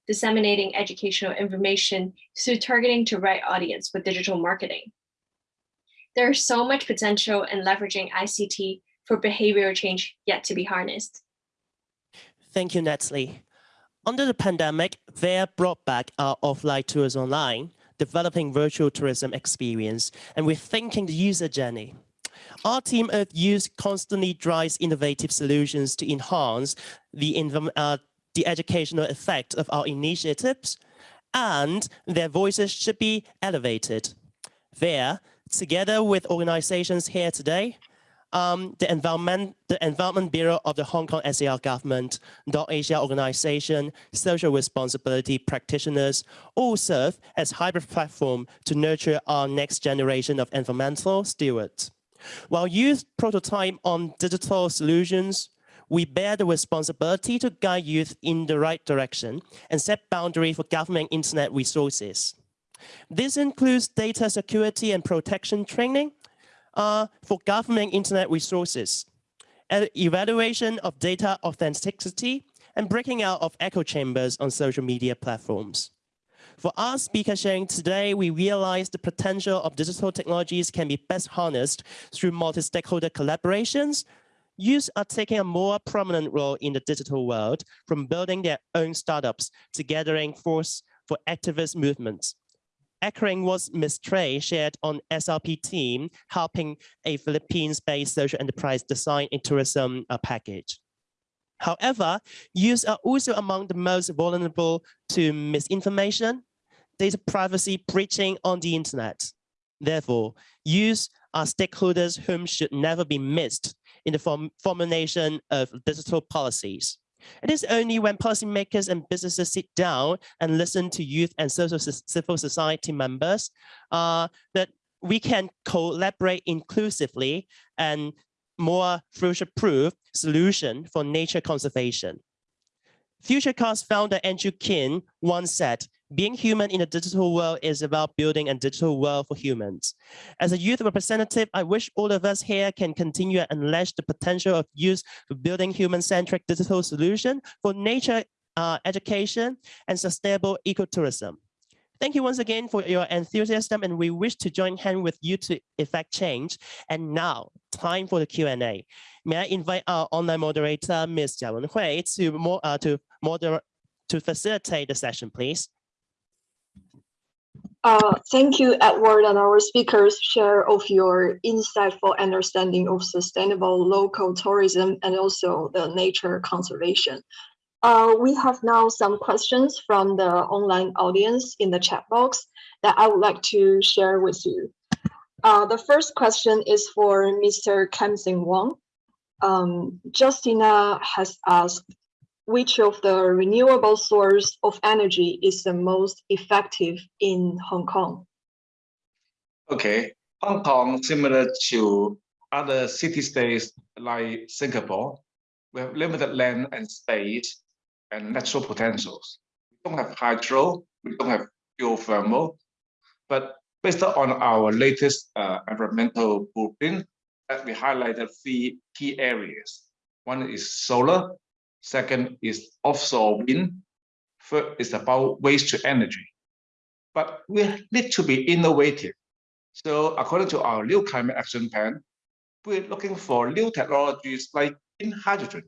disseminating educational information through targeting to right audience with digital marketing. There is so much potential in leveraging ICT for behavioral change yet to be harnessed. Thank you, Natalie. Under the pandemic, FAIR brought back our offline tours online, developing virtual tourism experience and rethinking the user journey. Our team at youth constantly drives innovative solutions to enhance the, uh, the educational effect of our initiatives, and their voices should be elevated. There, together with organizations here today, um, the, environment, the Environment Bureau of the Hong Kong SAR government, Dot Asia organization, social responsibility practitioners all serve as hybrid platform to nurture our next generation of environmental stewards. While youth prototype on digital solutions, we bear the responsibility to guide youth in the right direction and set boundary for government internet resources. This includes data security and protection training uh, for government internet resources, evaluation of data authenticity, and breaking out of echo chambers on social media platforms. For our speaker sharing today, we realize the potential of digital technologies can be best harnessed through multi-stakeholder collaborations. Youth are taking a more prominent role in the digital world, from building their own startups to gathering force for activist movements. echoing what Ms. Cui shared on SRP team, helping a Philippines-based social enterprise design a tourism uh, package. However, youth are also among the most vulnerable to misinformation, data privacy breaching on the internet. Therefore, youth are stakeholders whom should never be missed in the form formulation of digital policies. It is only when policymakers and businesses sit down and listen to youth and social civil society members uh, that we can collaborate inclusively and more future-proof solution for nature conservation. FutureCast founder Andrew King once said, being human in a digital world is about building a digital world for humans. As a youth representative, I wish all of us here can continue and unleash the potential of youth for building human-centric digital solution for nature uh, education and sustainable ecotourism. Thank you once again for your enthusiasm and we wish to join hand with you to effect change. And now, time for the Q&A. May I invite our online moderator, Ms. Jia Wenhui, to, uh, to, moderate, to facilitate the session, please. Uh, thank you, Edward, and our speakers share of your insightful understanding of sustainable local tourism and also the nature conservation. Uh, we have now some questions from the online audience in the chat box that I would like to share with you. Uh, the first question is for Mr. Kam Sing Wong. Um, Justina has asked, which of the renewable source of energy is the most effective in Hong Kong? Okay, Hong Kong, similar to other city-states like Singapore, we have limited land and space and natural potentials. We don't have hydro, we don't have geothermal, but based on our latest uh, environmental blueprint, we highlighted three key areas. One is solar, second is offshore wind, third is about waste to energy. But we need to be innovative. So according to our new climate action plan, we're looking for new technologies like in hydrogen.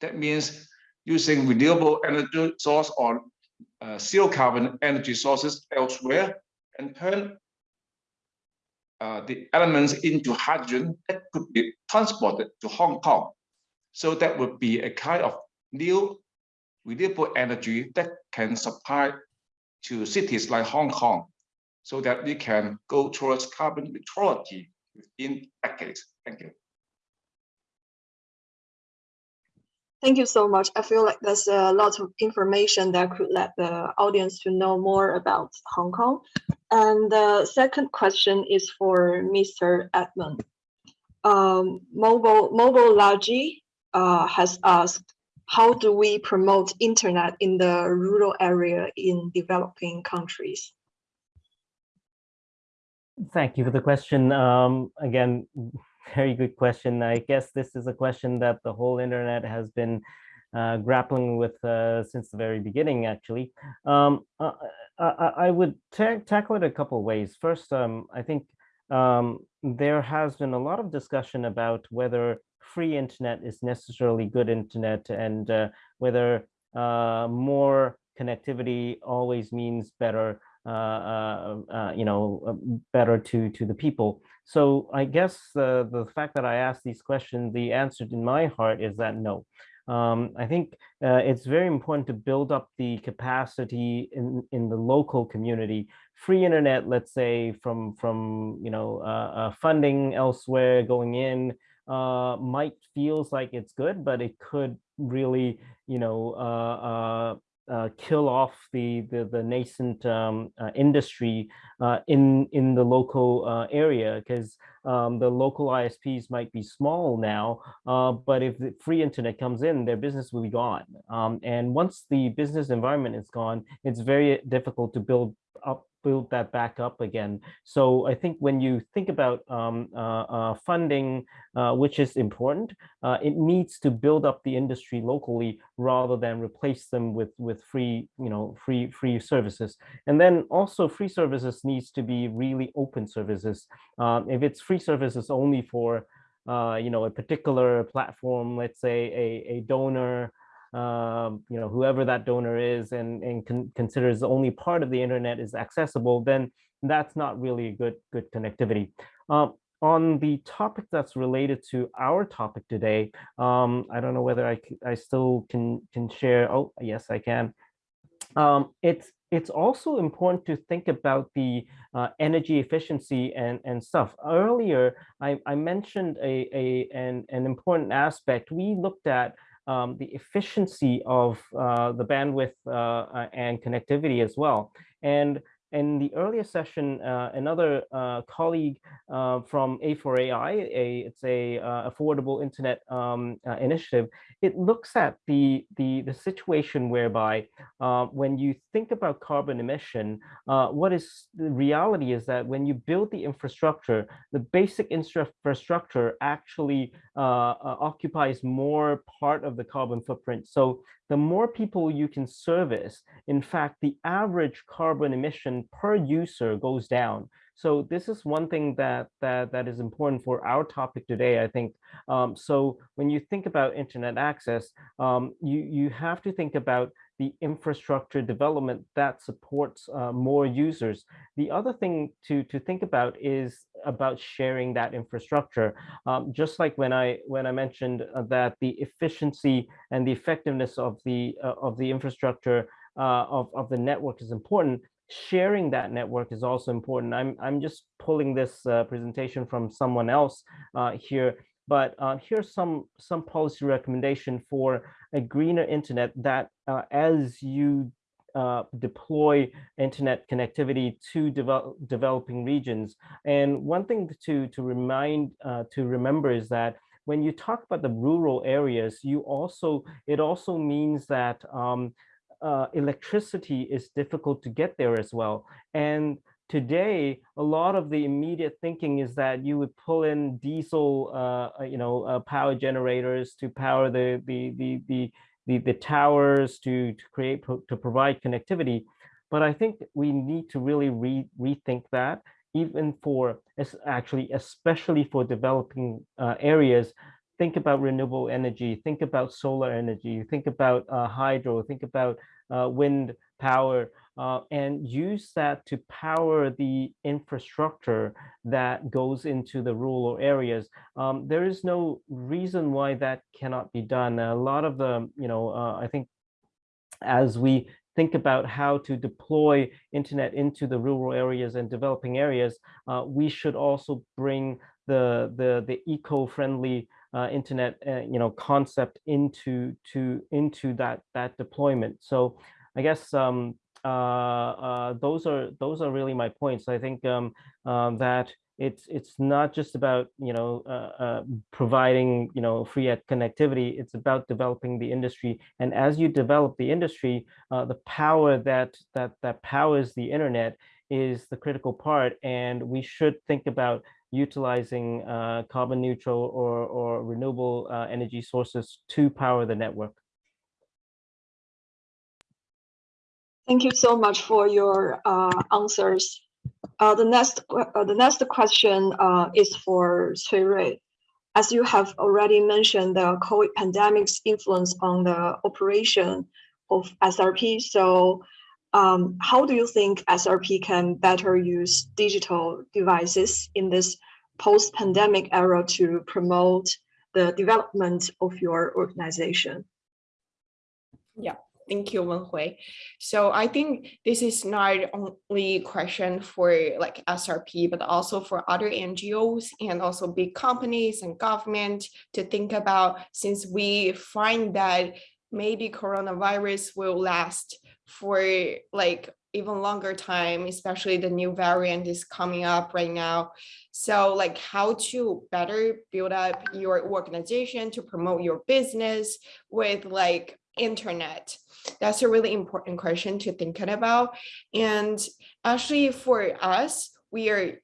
That means using renewable energy source or uh, zero carbon energy sources elsewhere and turn uh, the elements into hydrogen that could be transported to Hong Kong. So that would be a kind of new renewable energy that can supply to cities like Hong Kong so that we can go towards carbon neutrality within decades. Thank you. Thank you so much. I feel like there's a lot of information that could let the audience to know more about Hong Kong. And the second question is for Mr. Edmon. Um, Mobile, Mobile uh, has asked, how do we promote internet in the rural area in developing countries? Thank you for the question. Um, again, very good question. I guess this is a question that the whole internet has been uh, grappling with uh, since the very beginning, actually. Um, uh, I, I, would ta tackle it a couple ways. First, um, I think um, there has been a lot of discussion about whether free internet is necessarily good internet and uh, whether uh, more connectivity always means better uh, uh, you know, better to to the people. So I guess the the fact that I asked these questions, the answer in my heart is that no. Um, I think uh, it's very important to build up the capacity in, in the local community. Free internet, let's say, from from you know uh, uh, funding elsewhere going in, uh, might feels like it's good, but it could really you know uh, kill off the the, the nascent um, uh, industry uh, in in the local uh, area because um, the local ISPs might be small now, uh, but if the free internet comes in, their business will be gone. Um, and once the business environment is gone, it's very difficult to build up build that back up again. So I think when you think about um, uh, uh, funding, uh, which is important, uh, it needs to build up the industry locally rather than replace them with with free, you know, free free services. And then also free services needs to be really open services. Um, if it's free services only for, uh, you know, a particular platform, let's say a, a donor um, you know, whoever that donor is and, and con considers only part of the internet is accessible, then that's not really a good, good connectivity. Um, on the topic that's related to our topic today, um, I don't know whether I, I still can, can share. Oh, yes, I can. Um, it's it's also important to think about the uh, energy efficiency and, and stuff. Earlier, I, I mentioned a, a, an, an important aspect. We looked at um, the efficiency of uh, the bandwidth uh, and connectivity as well. And in the earlier session, uh, another uh, colleague uh, from A4AI, a, it's a uh, affordable internet um, uh, initiative, it looks at the, the, the situation whereby uh, when you think about carbon emission, what is the reality is that when you build the infrastructure, the basic infrastructure actually occupies more part of the carbon footprint. So the more people you can service, in fact, the average carbon emission per user goes down. So this is one thing that that that is important for our topic today, I think. Um, so when you think about internet access, um, you you have to think about the infrastructure development that supports uh, more users. The other thing to, to think about is about sharing that infrastructure. Um, just like when I when I mentioned uh, that the efficiency and the effectiveness of the uh, of the infrastructure uh, of, of the network is important, sharing that network is also important. I'm, I'm just pulling this uh, presentation from someone else uh, here but here's some some policy recommendation for a greener internet that uh, as you uh, deploy internet connectivity to develop, developing regions. And one thing to to remind uh, to remember is that when you talk about the rural areas, you also it also means that um, uh, electricity is difficult to get there as well. And today, a lot of the immediate thinking is that you would pull in diesel, uh, uh, you know, uh, power generators to power the the the the the, the towers to to create to provide connectivity. But I think we need to really re rethink that, even for actually, especially for developing uh, areas. Think about renewable energy. Think about solar energy. Think about uh, hydro. Think about uh, wind power uh, and use that to power the infrastructure that goes into the rural areas. Um, there is no reason why that cannot be done. A lot of the, you know, uh, I think as we think about how to deploy internet into the rural areas and developing areas, uh, we should also bring the the the eco-friendly uh, internet uh, you know concept into to into that that deployment. So I guess um, those are those are really my points. I think um, um, that it's it's not just about you know uh, uh, providing you know free connectivity. It's about developing the industry, and as you develop the industry, uh, the power that that that powers the internet is the critical part, and we should think about utilizing uh, carbon neutral or or renewable uh, energy sources to power the network. Thank you so much for your uh, answers. Uh, the next uh, the next question uh, is for Cui Rui. As you have already mentioned, the COVID pandemic's influence on the operation of SRP. So, um, how do you think SRP can better use digital devices in this post-pandemic era to promote the development of your organization? Yeah. Thank you, Wenhui. So I think this is not only a question for like SRP, but also for other NGOs and also big companies and government to think about since we find that maybe coronavirus will last for like even longer time, especially the new variant is coming up right now. So like how to better build up your organization to promote your business with like internet that's a really important question to think about. And actually for us, we are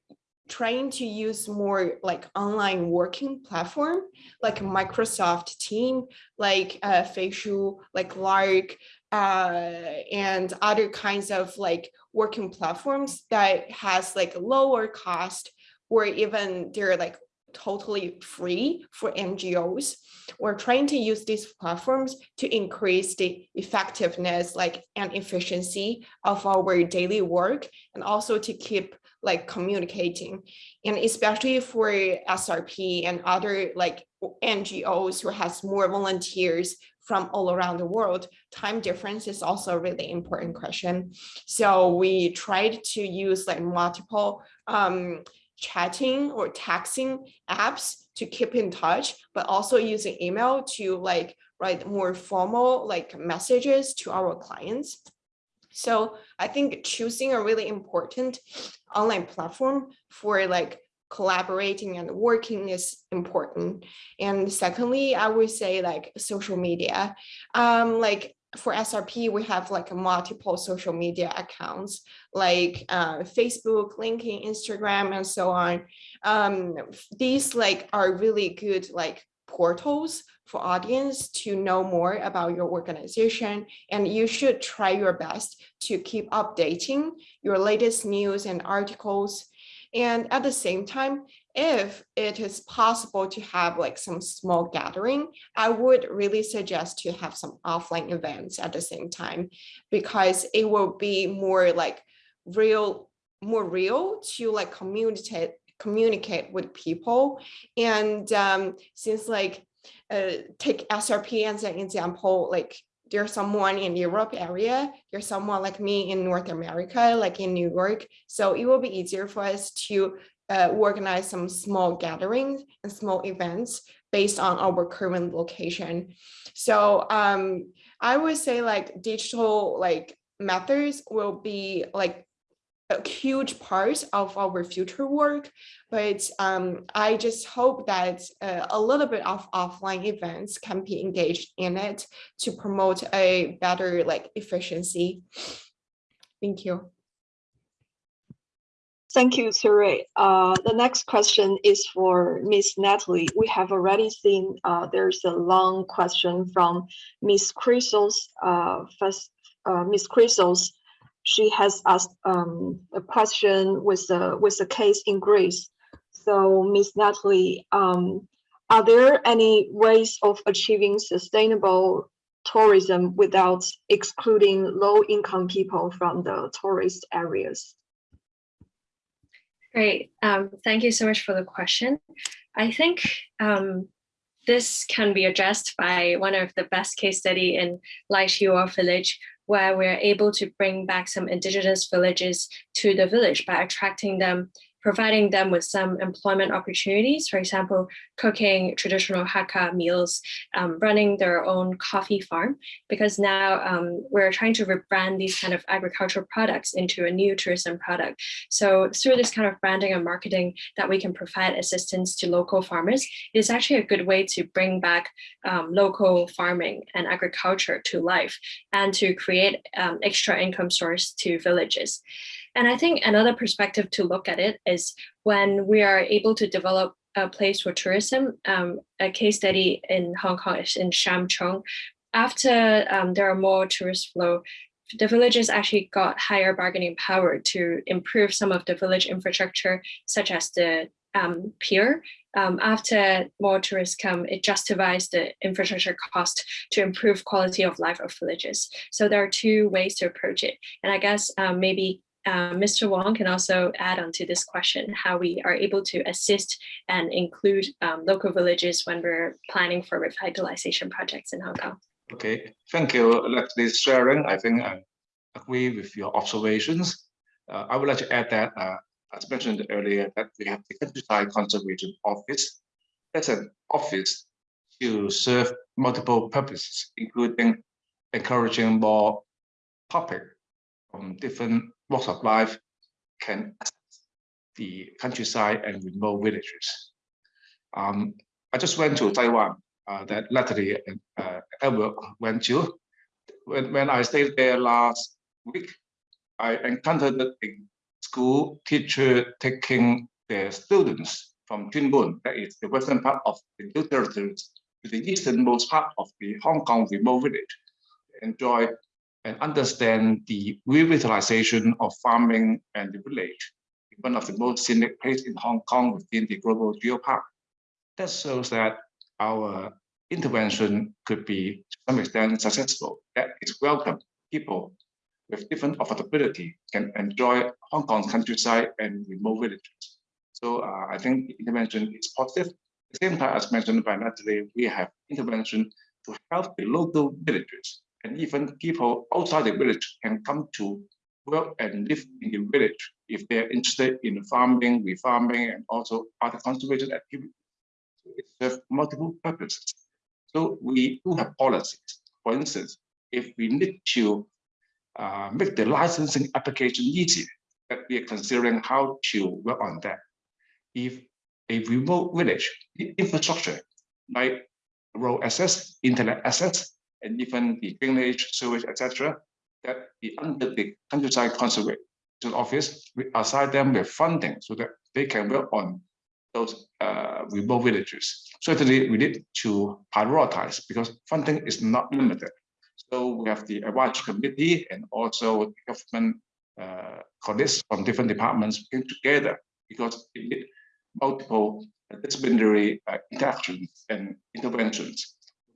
trying to use more like online working platform, like Microsoft Team, like uh, Feishu, like Lark, uh, and other kinds of like working platforms that has like lower cost or even they're like totally free for NGOs. We're trying to use these platforms to increase the effectiveness like and efficiency of our daily work and also to keep like communicating and especially for SRP and other like NGOs who has more volunteers from all around the world, time difference is also a really important question. So we tried to use like multiple um, chatting or texting apps to keep in touch, but also using email to like write more formal like messages to our clients. So I think choosing a really important online platform for like collaborating and working is important. And secondly, I would say like social media. Um, like for SRP, we have like multiple social media accounts like uh, Facebook, LinkedIn, Instagram, and so on. Um, these like are really good like portals for audience to know more about your organization and you should try your best to keep updating your latest news and articles and at the same time, if it is possible to have like some small gathering, I would really suggest to have some offline events at the same time, because it will be more like real, more real to like communicate communicate with people. And um, since like uh, take SRP as an example, like there's someone in Europe area, there's someone like me in North America, like in New York. So it will be easier for us to uh, organize some small gatherings and small events based on our current location. So um, I would say like digital like methods will be like a huge part of our future work, but um, I just hope that uh, a little bit of offline events can be engaged in it to promote a better like efficiency. Thank you. Thank you, Suri. Uh, the next question is for Miss Natalie. We have already seen uh, there's a long question from Miss Chrysos, uh, uh, Miss Chrysos she has asked um, a question with the with a case in Greece. So, Ms. Natalie, um, are there any ways of achieving sustainable tourism without excluding low-income people from the tourist areas? Great. Um, thank you so much for the question. I think um, this can be addressed by one of the best case study in Lai Chi Wo village, where we're able to bring back some indigenous villages to the village by attracting them providing them with some employment opportunities, for example, cooking traditional Hakka meals, um, running their own coffee farm, because now um, we're trying to rebrand these kind of agricultural products into a new tourism product. So through this kind of branding and marketing that we can provide assistance to local farmers, it is actually a good way to bring back um, local farming and agriculture to life and to create um, extra income source to villages. And I think another perspective to look at it is when we are able to develop a place for tourism, um, a case study in Hong Kong is in Sham Chung. After um, there are more tourist flow, the villages actually got higher bargaining power to improve some of the village infrastructure, such as the um, pier. Um, after more tourists come, it justifies the infrastructure cost to improve quality of life of villages. So there are two ways to approach it. And I guess um, maybe uh, Mr. Wong can also add on to this question, how we are able to assist and include um, local villages when we're planning for revitalization projects in Hong Kong. Okay, thank you, Leslie's sharing. I think I agree with your observations. Uh, I would like to add that, uh, as mentioned earlier, that we have the Countryside Conservation Office. That's an office to serve multiple purposes, including encouraging more public from different walks of life can access the countryside and remote villages. Um, I just went to Taiwan uh, that Natalie and uh, went to. When, when I stayed there last week, I encountered a school teacher taking their students from Mun, that is the western part of the New Territories, to the easternmost part of the Hong Kong remote village. Enjoy and understand the revitalization of farming and the village, one of the most scenic places in Hong Kong within the global geopark. That shows that our intervention could be to some extent successful. That is welcome. People with different affordability can enjoy Hong Kong's countryside and remote villages. So uh, I think the intervention is positive. At the same time, as mentioned by Natalie, we have intervention to help the local villages and even people outside the village can come to work and live in the village if they're interested in farming, refarming, and also other conservation activities. It serves multiple purposes. So we do have policies. For instance, if we need to uh, make the licensing application easier, that we are considering how to work on that. If a remote village the infrastructure like road access, internet access, and even the drainage, sewage, etc., that the under the countryside conservation office, we assign them with funding so that they can work on those uh, remote villages. Certainly, we need to prioritize because funding is not limited. So we have the advisory committee and also government uh, colleagues from different departments working together because we need multiple disciplinary uh, interactions and interventions.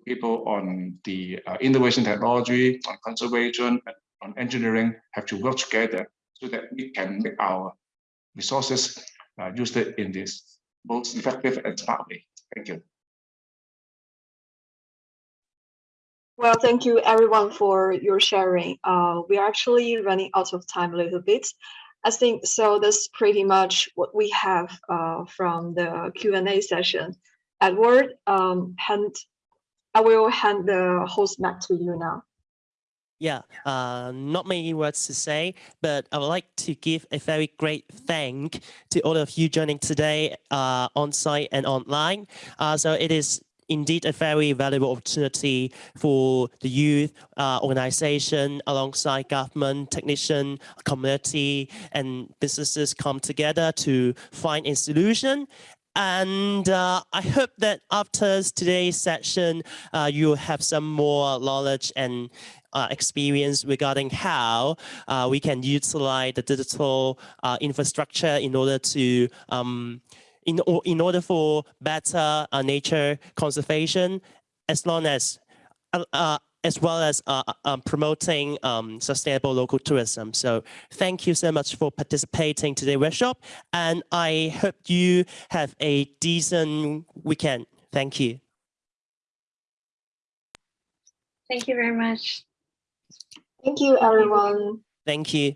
People on the uh, innovation technology, on conservation, and on engineering have to work together so that we can make our resources uh, used in this most effective and smart way. Thank you. Well, thank you everyone for your sharing. Uh, we are actually running out of time a little bit. I think so that's pretty much what we have uh, from the Q&A session. Edward, um, hand, I will hand the host back to you now. Yeah, uh, not many words to say, but I would like to give a very great thank to all of you joining today uh, on site and online. Uh, so it is indeed a very valuable opportunity for the youth uh, organization alongside government, technician, community, and businesses come together to find a solution and uh, I hope that after today's session, uh, you have some more knowledge and uh, experience regarding how uh, we can utilize the digital uh, infrastructure in order to um, in, in order for better uh, nature conservation as long as as well as uh, um, promoting um, sustainable local tourism. So thank you so much for participating today workshop and I hope you have a decent weekend. Thank you. Thank you very much. Thank you, everyone. Thank you.